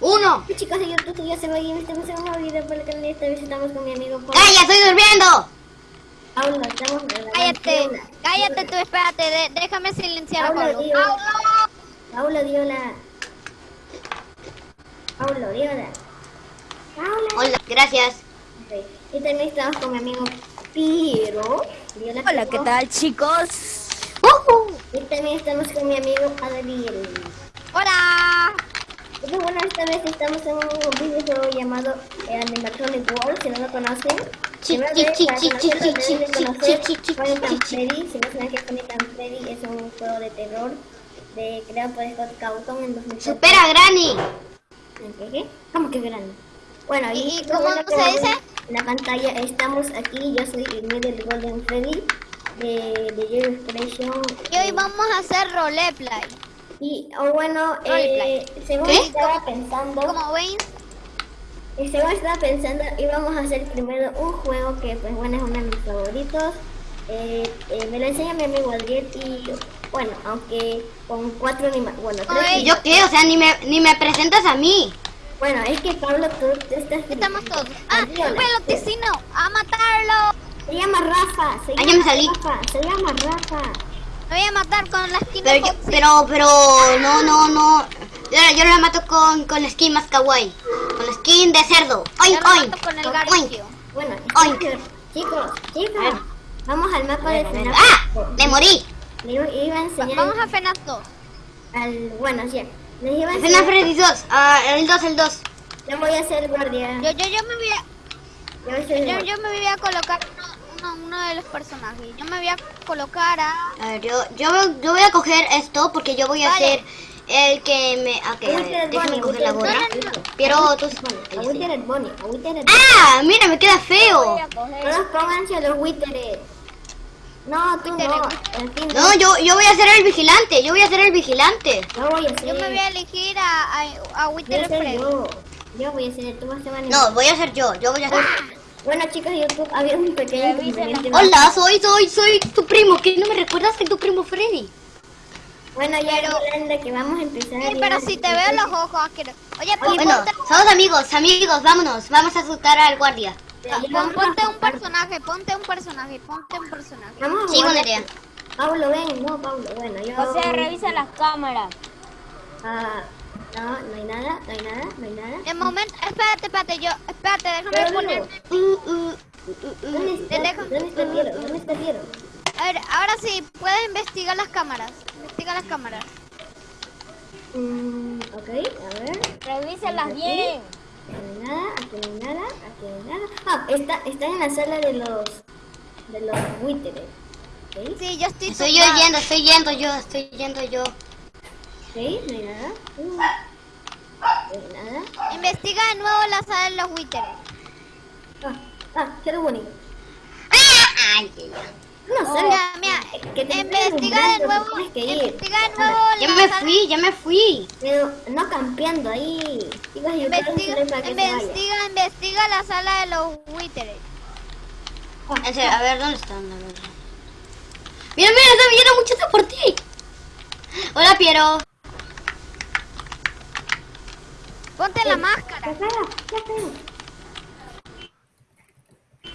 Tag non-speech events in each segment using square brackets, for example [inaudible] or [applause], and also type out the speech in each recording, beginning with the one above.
uno. Chicos, yo tú ya se va a ir. Estamos en un video por el canal. Esta vez estamos con mi amigo Paul. ¡Calla, estoy durmiendo! Paulo, estamos Cállate, cállate tú, espérate, de- déjame silenciar a Paulo, Pablo. tío. Paulo, dio la. Paulo, dio la. Paulo. Hola, gracias. Y también estamos con mi amigo Piro. Dio la Hola, ¿qué tal, chicos? Ujú. Y también estamos con mi amigo Adriel. Hola. Y bueno, esta vez estamos en un videojuego llamado eh, Animatronic World, si no lo conocen. Freddy. Si no saben Final Freddy, es un juego de terror de, creado por Scott Cawthon en 2004. Supera a Granny. ¿Qué, qué? ¿Cómo que grande? Bueno, y, ¿Y- y lo cómo bueno que se dice? En la pantalla estamos aquí, yo soy el Middle Golden Freddy de, de Your Inspiration. Y hoy vamos a hacer roleplay. Y oh, bueno, eh, según ¿Qué? estaba pensando, Como ven, y según estaba pensando, íbamos a hacer primero un juego que pues bueno es uno de mis favoritos. Eh, eh, me lo enseña mi amigo Adriel y bueno, aunque con cuatro anima bueno, tres Oye, ¿Y yo qué? O sea, ni me, ni me presentas a mí. bueno, es que Pablo tú, tú estás estamos todos. Ah, peloticino, a matarlo. Se llama Rafa, se llama me salí. Rafa, se llama Rafa. Me voy a matar con la esquina Pero, yo- pero, pero, no, no, no. Yo, yo la mato con, con la skin más kawaii. Con la skin de cerdo. Yo Oink, lo oink. mato con el Oink. Bueno, Oink. chicos, chicos, chicos, ver. vamos al mapa de Final ¡Ah! Me morí. Le iba a enseñar Vamos a FNAF 2. al, bueno, sí, les iba a enseñar, Freddy 2. Ah, el 2, el 2. yo voy a ser guardia. Yo, yo, yo me voy a, Yo yo, yo me voy a colocar uno, uno, de los personajes. Yo me voy a colocar a... A ver, yo, yo, yo voy a coger esto porque yo voy a Vale. ser el que me... Ok, a ver, déjame coger la gorra. No, no, Pero tú... Bueno, ¡Ah! Mira, me queda feo. Todos pónganse los Witteres. No, tú no. Fin, No, yo, yo voy a ser el vigilante. Yo voy a ser el vigilante. Yo voy a ser. Yo me voy a elegir a, a, a Wither yo. Yo voy a ser, tú vas a ser No, voy a ser yo. Yo voy a ser... Bueno, chicos de YouTube, había un pequeño inconveniente. Hola, soy, soy, soy tu primo. ¿Qué no me recuerdas de tu primo Freddy? Bueno, ya Yolanda, que vamos a empezar. Sí, pero si te veo los ojos asquerosos. Oye, pon, Bueno, ponte, somos amigos, amigos, vámonos. Vamos a asustar al guardia. Pon- ponte un personaje, ponte un personaje, ponte un personaje. Vamos a Sí, buena idea. Pablo, ven, no, Pablo, bueno, yo. O sea, revisa las cámaras. Ah, no, no hay nada, no hay nada, no hay nada. De momento, espérate, espérate, yo, espérate, déjame Pero poner. Uh, uh, uh, ¿Dónde está? dejo- ¿Dónde está Piero? ¿Dónde está Piero? A ver, ahora sí, puedes investigar las cámaras. Investiga las cámaras. Mm, ok, a ver. Revísalas bien. Aquí no hay nada, aquí no hay nada, aquí no hay nada. Ah, está, está en la sala de los. de los buitres. Sí, yo estoy. Estoy yo yendo, estoy yendo yo, estoy yendo yo. ¿Ok? No hay nada. Uh, nada. Investiga de nuevo la sala de los Witteres. Ah, ah, Shadow Bunny. Ay, ay, ay. No sé. Mira, mira, que te investiga de nuevo. que ir. Investiga de nuevo Ya la me sala- fui, ya me fui. Pero no campeando ahí. Quiero Investiga, para que se vaya. investiga, investiga la sala de los Witteres. En serio, a ver, ¿dónde están? A ver. Mira, mira, está viendo mucho por ti. Hola, Piero. Ponte la máscara. Ya está.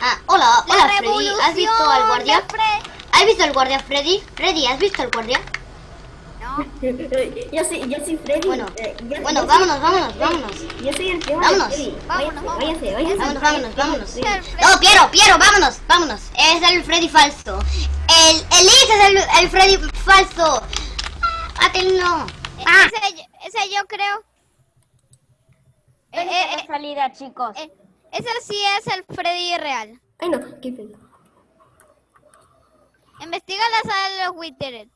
Ah, hola, La hola, Freddy. ¿Has visto al guardia? ¿Has visto al guardia, Freddy? Freddy, ¿has visto al guardia? No. [laughs] Yo soy, yo soy Freddy. Bueno, Eh, yo- bueno, yo vámonos, vámonos, vámonos. Yo soy el primo Vámonos. Freddy. Vámonos, vámonos. Vámonos, vámonos, vámonos. Sí. El Fred- No, Piero, Piero, vámonos, vámonos. Es el Freddy falso. El, el es el, el Freddy falso. Mátenlo. Ah, Ese, ese yo creo. Eh, eh, es la eh, salida, chicos. eh, ese sí es el Freddy real. Ay, no, qué feo. Investiga la sala de los Witteres.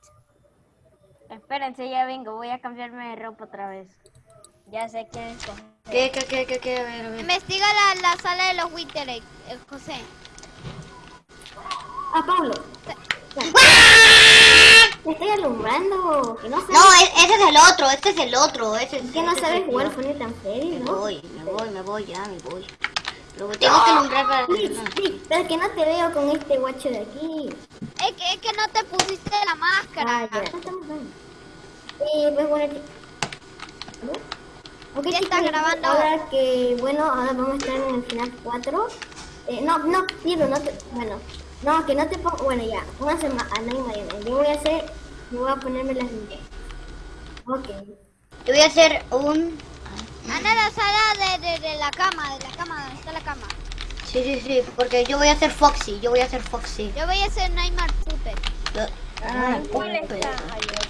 Espérense, ya vengo. Voy a cambiarme de ropa otra vez. Ya sé qué escoger. ¿Qué, qué, qué, qué, qué? A ver, a ver. Investiga la, la sala de los Witteres, eh, José. Ah, Pablo. Te estoy alumbrando. Que no sabes, No, e- ese es el otro, este es el otro. Ese es, que no ese es sabes el jugar mío. Funny tan Me ¿no? voy, me voy, me voy, ya, me voy. Luego tengo que alumbrar para... Sí, sí, pero que no te veo con este guacho de aquí. Es que, es que no te pusiste la máscara. Ah, ya. No estamos bien. Sí, pues bueno. Ok, Ya está grabando. Ahora que, bueno, ahora vamos a estar en el final 4. Eh, no, no, Piero, no te, bueno, no, que no te pongo, bueno, ya, pónganse ma- a no Mariana. Yo voy a hacer, yo voy a ponerme las líneas. Ok. Yo voy a hacer un... Anda a la sala de, de, de la cama, de la cama, donde está la cama. Sí, sí, sí, porque yo voy a hacer Foxy, yo voy a hacer Foxy. Yo voy a hacer Nightmare Puppet. Ah, ¿Cuál está? Ayer.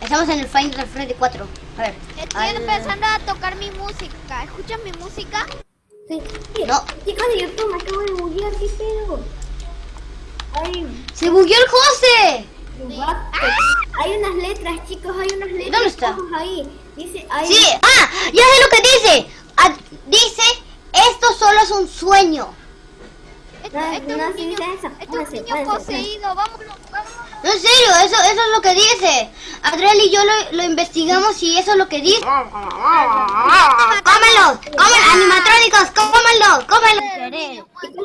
Estamos en el Final Freddy 4. A ver. Estoy al- empezando a tocar mi música. ¿Escuchan mi música? Sí, sí. No. Chicos de YouTube, me acabo de buguear, ¿qué pedo? Ay, ¡Se bugueó el José! Hay unas letras, chicos, hay unas letras. ¿Dónde está? Ahí. Dice, Sí, ah, ya sé lo que dice. Ah, dice, esto solo es un sueño. Esto, No, esto no, es un niño, eso. esto es Pónganse, un niño pónganse, poseído. Vámonos, vámonos. No, en serio, eso, eso es lo que dice. Adriel y yo lo, lo investigamos y eso es lo que dice. ¡Cómelo! ¡Cómelo! ¡Animatrónicos! ¡Cómelo! ¡Cómelo!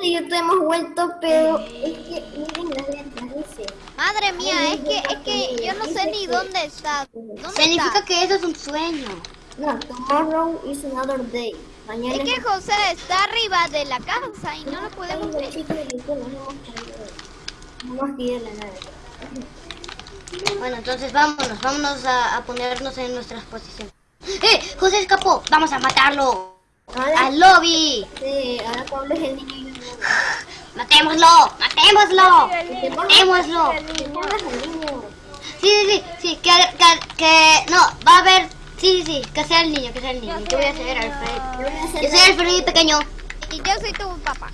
De YouTube hemos vuelto, pero es que miren las letras, dice. Madre mía, es que, es que yo no sé ni dónde está. ¿Dónde Significa está? que eso es un sueño. No, tomorrow is another day. Mañana Es que José está arriba de la casa y no lo podemos ver. Bueno, entonces vámonos, vámonos a, a ponernos en nuestras posiciones. ¡Eh! ¡José escapó! ¡Vamos a matarlo! Ahora, ¡Al lobby! sí, ahora Pablo es el niño y yo no. ¡Matémoslo! ¡Matémoslo! ¡Matémoslo! Sí, sí, sí, sí, que, que, que, no, va a haber, sí, sí, sí, que sea el niño, que sea el niño. Yo voy a ser Alfred. Yo soy el Freddy pequeño Y yo soy tu papá.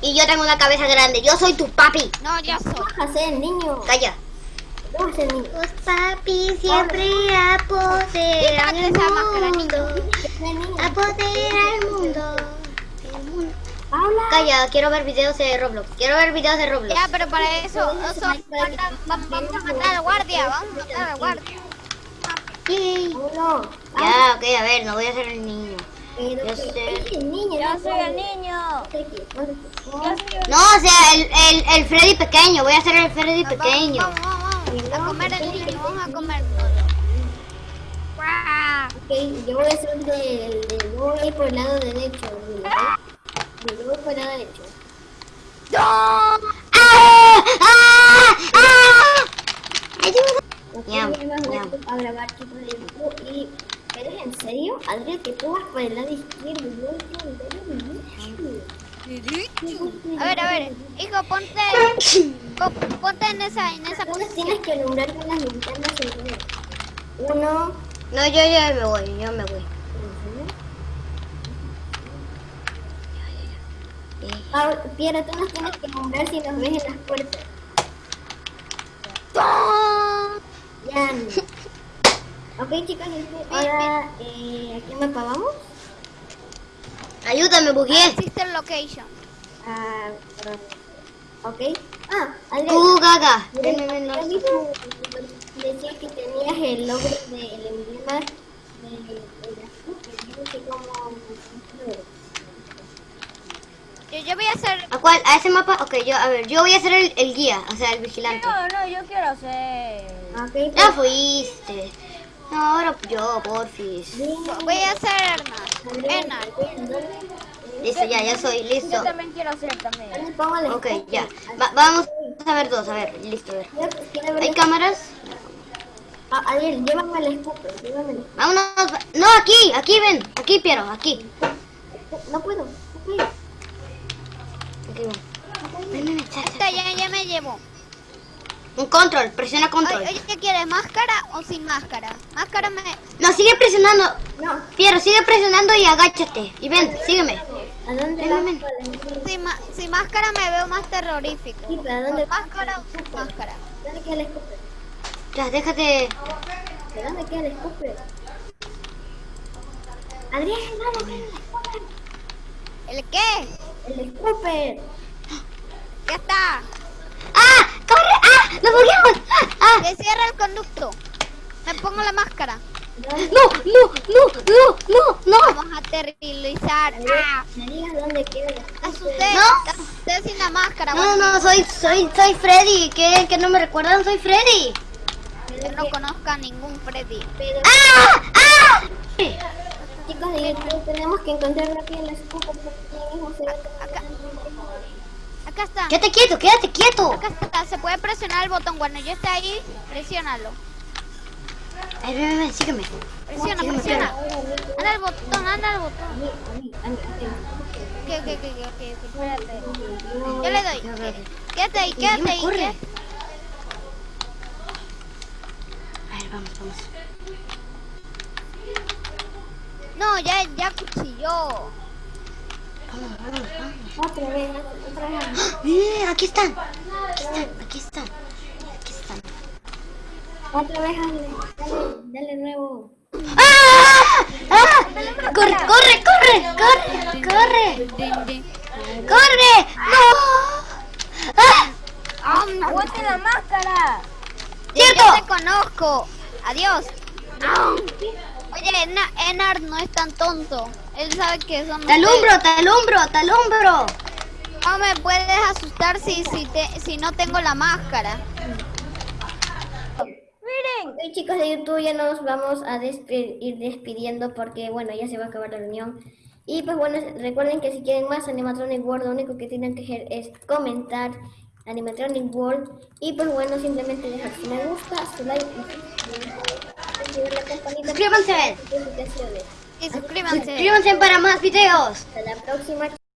Y yo tengo una cabeza grande. Yo soy tu papi. No, yo soy. Vas a ser el niño. Calla. Tú vas a ser el niño. Los papis siempre apoderan el mundo. Apoderan el mundo. Calla, quiero ver videos de Roblox. Quiero ver videos de Roblox. Ya, pero para eso, eso vamos, vamos a matar al guardia, vamos a matar al guardia. Pablo. Ya, ok, a ver, no voy a ser el niño. Pero Yo el niño. No soy el niño. No, o sea, el, el, el Freddy pequeño. Voy a ser el Freddy pequeño. Vamos, vamos, vamos. A comer el niño, vamos a comer. Ok, yo voy a ser del. De, yo voy a ir por el lado derecho. ¿verdad? El lado derecho. ¡Ah! ¡Ah! ¡Ah! ¡Ayuda! Ok, Ñam, ya me ñam. voy a grabar chicos de YouTube y... ¿Pero es en serio? Adrián, que tú vas por el lado izquierdo y yo voy por el lado derecho. A ver, a ver, hijo, ponte, po- ponte en esa, en esa posición. tienes que nombrar con las linternas en. Uno... No, yo ya me voy, yo me voy. Ah, Piera, tú nos tienes que nombrar si nos ves en las puertas. Ya. Ok, chicos, este, ahora, eh, ¿a quién me pagamos? Ayúdame, bugué. Sister Location. Ah, perdón. ok. Ah, Adrián. Tú, Gaga. Mira, Ven, ven, ven, ¿has no. Decía que tenías el logro del emblema de, de yo no sé cómo... Yo, yo voy a hacer, ¿A cuál? ¿A ese mapa? Ok, yo, a ver, yo voy a ser el, el guía, o sea, el vigilante. No, no, yo quiero ser. Ok, Ya fuiste. No, ahora yo, porfis. voy a hacer Enar. Listo, ya, ya soy, listo. Yo también quiero ser también. Póngale. Ok, ya. Va- vamos a ver dos, a ver, listo, a ver. ¿Hay cámaras? Ah, Adrián, llévame el escupe, llévame el. Vámonos. No, aquí, aquí, ven. Aquí, Piero, aquí. No puedo, no puedo. Ven. Ven, ven. Esta ya, ya me llevo. Un control, presiona control. Oye, ¿qué quieres? ¿Máscara o sin máscara? Máscara me... No, sigue presionando. No, Piero, sigue presionando y agáchate. Y ven, sígueme. ¿a dónde Ven, vas? ven, Sin, máscara me veo más terrorífico. Sí, pero ¿a dónde ¿Con máscara o sin máscara? ¿Dónde queda el escupe? Ya, déjate. ¿De dónde queda el escupe? Adrián. ¿El qué? El escupe. Ya está. ¡Ah! ¡Corre! ¡Ah! ¡Nos bugueamos! ¡Ah! ¡Ah! Que cierra el conducto. Me pongo la máscara. ¡No! ¡No! ¡No! ¡No! ¡No! ¡No! Vamos a aterrizar. ¡Ah! Me digas dónde queda el Te escupe. asusté. No. Asusté sin la máscara. No, no, soy, soy, soy Freddy. ¿Qué? ¿Que no me recuerdan? Soy Freddy. yo no conozco a ningún Freddy. Pero ¡Ah! ¡Ah! Corre. Chicos de YouTube, tenemos que encontrar aquí en la escupa porque mismo se ve Acá. Acá está. Quédate quieto, quédate quieto. Acá está. Se puede presionar el botón. Cuando yo esté ahí, presiónalo. Ay, ven, ven, ven, sígueme. Presiona, Sígueme, presiona. sígueme. Anda el botón, anda el botón. a mí, a mí, a mí, Ok, ok, ok, ok, ok, espérate. Yo le doy. Quédate ahí, quédate ahí. corre. quédate. A ver, vamos, vamos. No, ya, ya cuchilló. Otra vez, otra vez. Eh, aquí están. Aquí están, aquí están. Aquí están. Otra vez. Dale, dale nuevo. ¡Ah! ¡Ah! ¡Corre, corre, corre! ¡Corre! ¡Corre! ¡Corre! ¡No! ¡Ah! ¡Aguante la máscara! ¡Cierto! Yo te conozco. Adiós. Oye, Enar no es tan tonto. Él sabe que son ¡Te alumbro, te alumbro, te alumbro! No me puedes asustar si, si, te, si no tengo la máscara. ¡Miren! Ok, chicos de YouTube, ya nos vamos a despe- ir despidiendo porque, bueno, ya se va a acabar la reunión. Y pues bueno, recuerden que si quieren más Animatronic World, lo único que tienen que hacer es comentar Animatronic World. Y pues bueno, simplemente dejar su me gusta, su like y activar la campanita suscríbanse. Suscríbanse para más videos. Hasta la próxima.